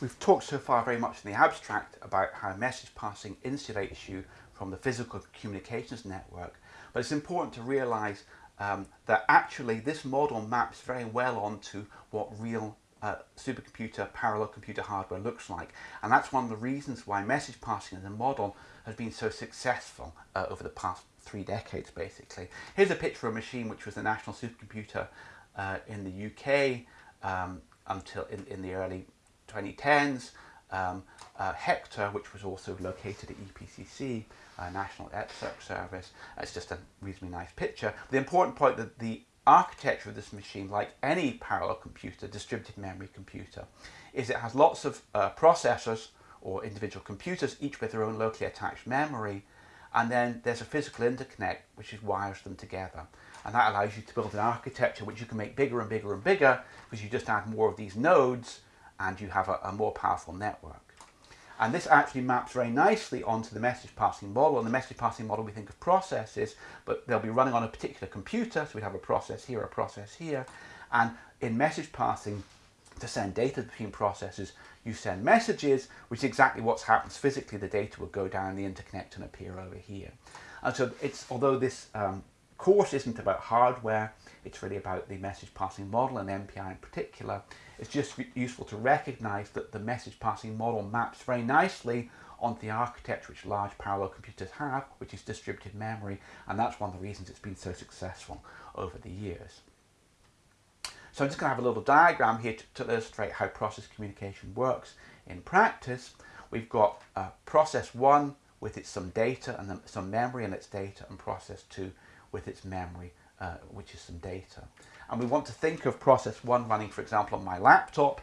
We've talked so far very much in the abstract about how message passing insulates you from the physical communications network, but it's important to realize um, that actually this model maps very well onto what real uh, supercomputer, parallel computer hardware looks like. And that's one of the reasons why message passing as a model has been so successful uh, over the past three decades, basically. Here's a picture of a machine which was the national supercomputer uh, in the UK um, until in, in the early 2010s. Um, uh, Hector, which was also located at EPCC, uh, National Exarch Service. It's just a reasonably nice picture. The important point that the architecture of this machine, like any parallel computer, distributed memory computer, is it has lots of uh, processors or individual computers, each with their own locally attached memory, and then there's a physical interconnect which is wires them together. And that allows you to build an architecture which you can make bigger and bigger and bigger because you just add more of these nodes and you have a, a more powerful network. And this actually maps very nicely onto the message passing model. And the message passing model, we think of processes, but they'll be running on a particular computer. So we have a process here, a process here. And in message passing, to send data between processes, you send messages, which is exactly what happens physically. The data will go down the interconnect and appear over here. And so it's, although this um, course isn't about hardware, it's really about the message passing model and MPI in particular. It's just useful to recognize that the message passing model maps very nicely onto the architecture which large parallel computers have, which is distributed memory, and that's one of the reasons it's been so successful over the years. So I'm just going to have a little diagram here to, to illustrate how process communication works in practice. We've got uh, process one with its some data and some memory and its data, and process two with its memory uh, which is some data. And we want to think of process one running, for example, on my laptop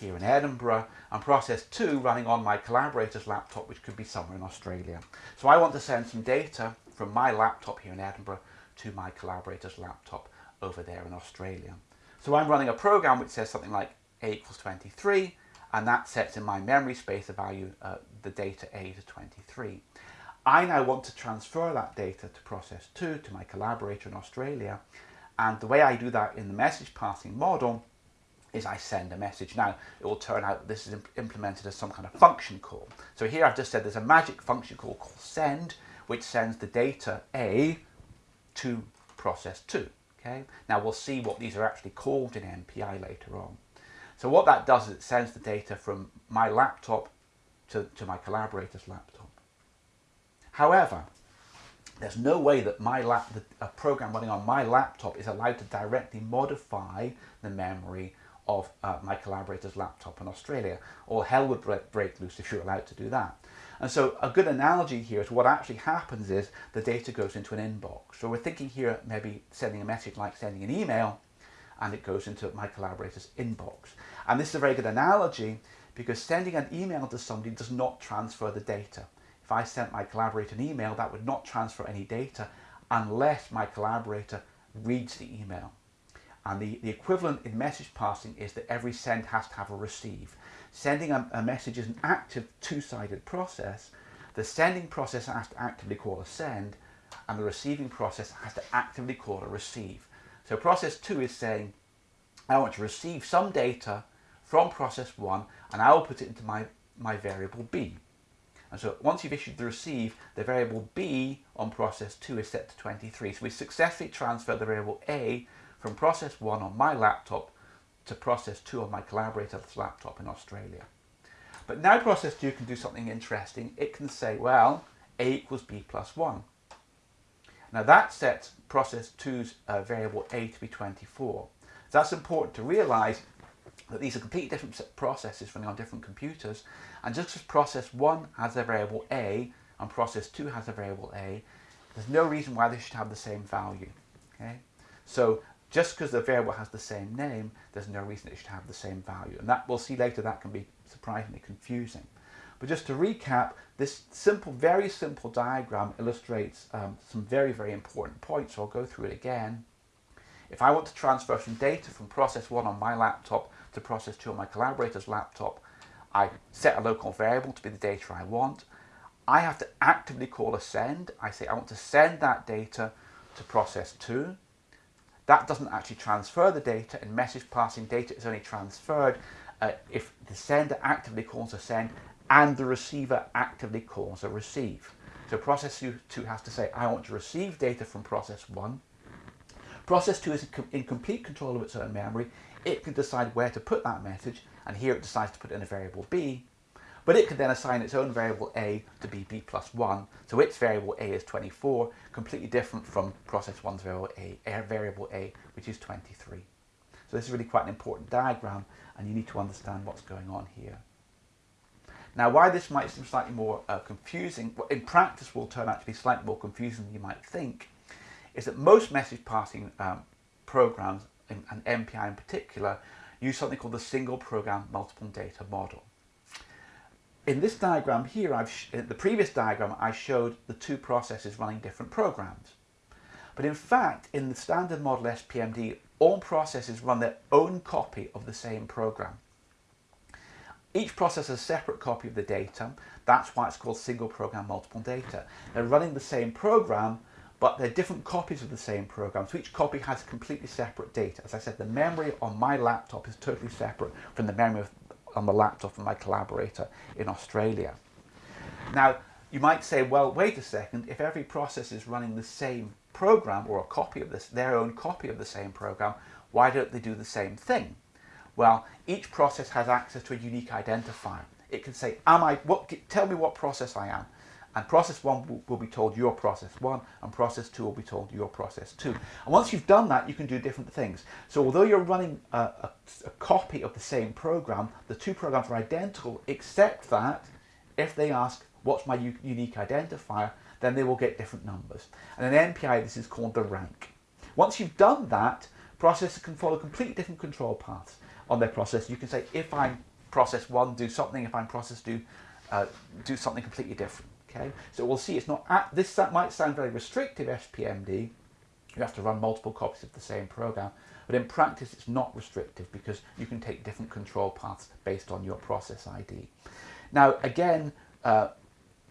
here in Edinburgh, and process two running on my collaborator's laptop, which could be somewhere in Australia. So I want to send some data from my laptop here in Edinburgh to my collaborator's laptop over there in Australia. So I'm running a program which says something like a equals 23, and that sets in my memory space the value, uh, the data a to 23. I now want to transfer that data to process 2 to my collaborator in Australia and the way I do that in the message passing model is I send a message. Now it will turn out this is imp implemented as some kind of function call. So here I've just said there's a magic function call called send which sends the data A to process 2. Okay. Now we'll see what these are actually called in MPI later on. So what that does is it sends the data from my laptop to, to my collaborator's laptop. However, there's no way that my lap, a program running on my laptop is allowed to directly modify the memory of uh, my collaborator's laptop in Australia. All hell would break loose if you're allowed to do that. And so a good analogy here is what actually happens is the data goes into an inbox. So we're thinking here maybe sending a message like sending an email and it goes into my collaborator's inbox. And this is a very good analogy because sending an email to somebody does not transfer the data. If I sent my collaborator an email, that would not transfer any data unless my collaborator reads the email. And the, the equivalent in message passing is that every send has to have a receive. Sending a, a message is an active two-sided process. The sending process has to actively call a send and the receiving process has to actively call a receive. So process 2 is saying, I want to receive some data from process 1 and I will put it into my, my variable b. And so once you've issued the receive, the variable b on process 2 is set to 23. So we successfully transferred the variable a from process 1 on my laptop to process 2 on my collaborator's laptop in Australia. But now process 2 can do something interesting. It can say, well, a equals b plus 1. Now that sets process 2's uh, variable a to be 24. So that's important to realise that these are completely different processes running on different computers and just as process 1 has a variable a and process 2 has a variable a there's no reason why they should have the same value okay? So just because the variable has the same name there's no reason it should have the same value and that we'll see later that can be surprisingly confusing. But just to recap this simple very simple diagram illustrates um, some very very important points so I'll go through it again. If I want to transfer some data from process 1 on my laptop to process 2 on my collaborator's laptop, I set a local variable to be the data I want. I have to actively call a send. I say I want to send that data to process 2. That doesn't actually transfer the data. In message passing, data is only transferred uh, if the sender actively calls a send and the receiver actively calls a receive. So process 2 has to say, I want to receive data from process 1. Process 2 is in complete control of its own memory. It can decide where to put that message, and here it decides to put in a variable b. But it can then assign its own variable a to be b plus 1. So its variable a is 24, completely different from process 1's variable a, variable a, which is 23. So this is really quite an important diagram, and you need to understand what's going on here. Now, why this might seem slightly more uh, confusing, in practice will turn out to be slightly more confusing than you might think, is that most message passing um, programs, and MPI in particular, use something called the single program multiple data model. In this diagram here, I've the previous diagram, I showed the two processes running different programs. But in fact, in the standard model SPMD, all processes run their own copy of the same program. Each process has a separate copy of the data. That's why it's called single program multiple data. They're running the same program, but they're different copies of the same program. So each copy has completely separate data. As I said, the memory on my laptop is totally separate from the memory of, on the laptop of my collaborator in Australia. Now, you might say, well, wait a second, if every process is running the same program or a copy of this, their own copy of the same program, why don't they do the same thing? Well, each process has access to a unique identifier. It can say, am I, what, tell me what process I am. And process one will, be told your process one, and process two will be told your process two. And once you've done that, you can do different things. So although you're running a, a, a copy of the same program, the two programs are identical, except that if they ask, what's my unique identifier, then they will get different numbers. And in MPI, this is called the rank. Once you've done that, processors can follow completely different control paths on their process. You can say, if I'm process one, do something. If I'm process two, uh, do something completely different. Okay, so we'll see. It's not at, this. That might sound very restrictive. SPMD. You have to run multiple copies of the same program, but in practice, it's not restrictive because you can take different control paths based on your process ID. Now, again, uh,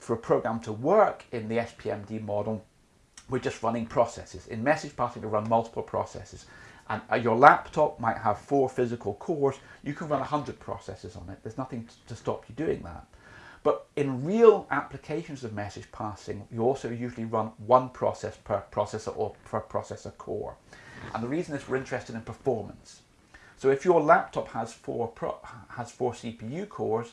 for a program to work in the SPMD model, we're just running processes. In message passing, we run multiple processes and uh, your laptop might have four physical cores, you can run 100 processes on it. There's nothing to stop you doing that. But in real applications of message passing, you also usually run one process per processor or per processor core. And the reason is we're interested in performance. So if your laptop has four, has four CPU cores,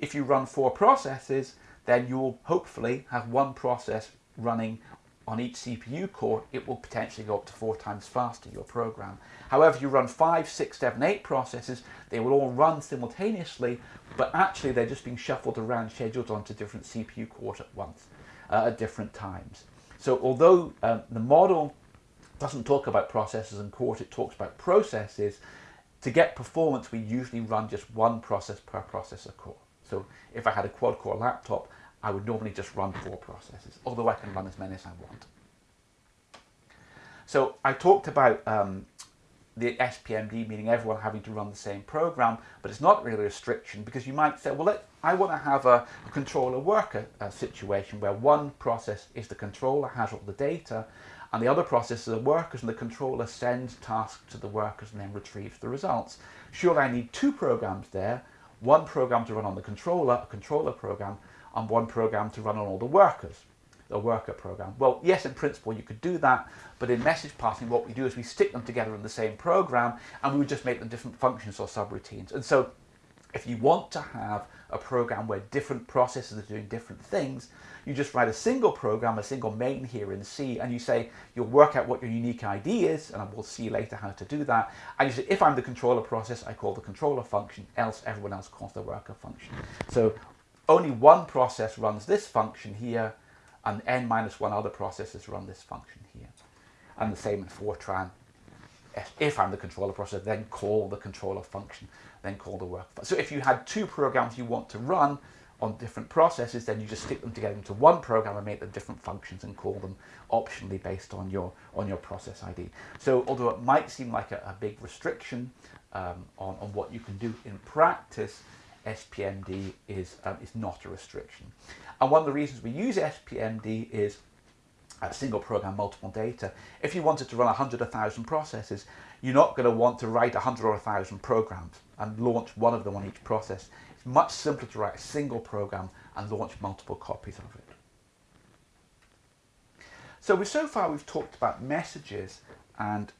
if you run four processes, then you'll hopefully have one process running on each CPU core, it will potentially go up to four times faster, your program. However, you run five, six, seven, eight processes, they will all run simultaneously, but actually they're just being shuffled around, scheduled onto different CPU cores at once, uh, at different times. So although um, the model doesn't talk about processes and cores, it talks about processes, to get performance, we usually run just one process per processor core. So if I had a quad-core laptop, I would normally just run four processes, although I can run as many as I want. So I talked about um, the SPMD, meaning everyone having to run the same program, but it's not really a restriction because you might say, well, let, I want to have a, controller worker a situation where one process is the controller, has all the data, and the other process is the workers, and the controller sends tasks to the workers and then retrieves the results. Sure, I need two programs there, one program to run on the controller, a controller program, and one program to run on all the workers, the worker program. Well, yes, in principle, you could do that, but in message passing, what we do is we stick them together in the same program, and we would just make them different functions or subroutines. And so if you want to have a program where different processes are doing different things, you just write a single program, a single main here in C, and you say, you'll work out what your unique ID is, and we'll see later how to do that. And you say, if I'm the controller process, I call the controller function, else everyone else calls the worker function. So only one process runs this function here, and n minus one other processes run this function here. And the same in Fortran. If I'm the controller process, then call the controller function, then call the work. So if you had two programs you want to run on different processes, then you just stick them together into one program and make them different functions and call them optionally based on your on your process ID. So although it might seem like a, a big restriction um, on, on what you can do in practice, SPMD is, um, is not a restriction. And one of the reasons we use SPMD is a single program, multiple data. If you wanted to run 100, 1,000 processes, you're not going to want to write 100 or 1,000 programs and launch one of them on each process. It's much simpler to write a single program and launch multiple copies of it. So we, so far we've talked about messages and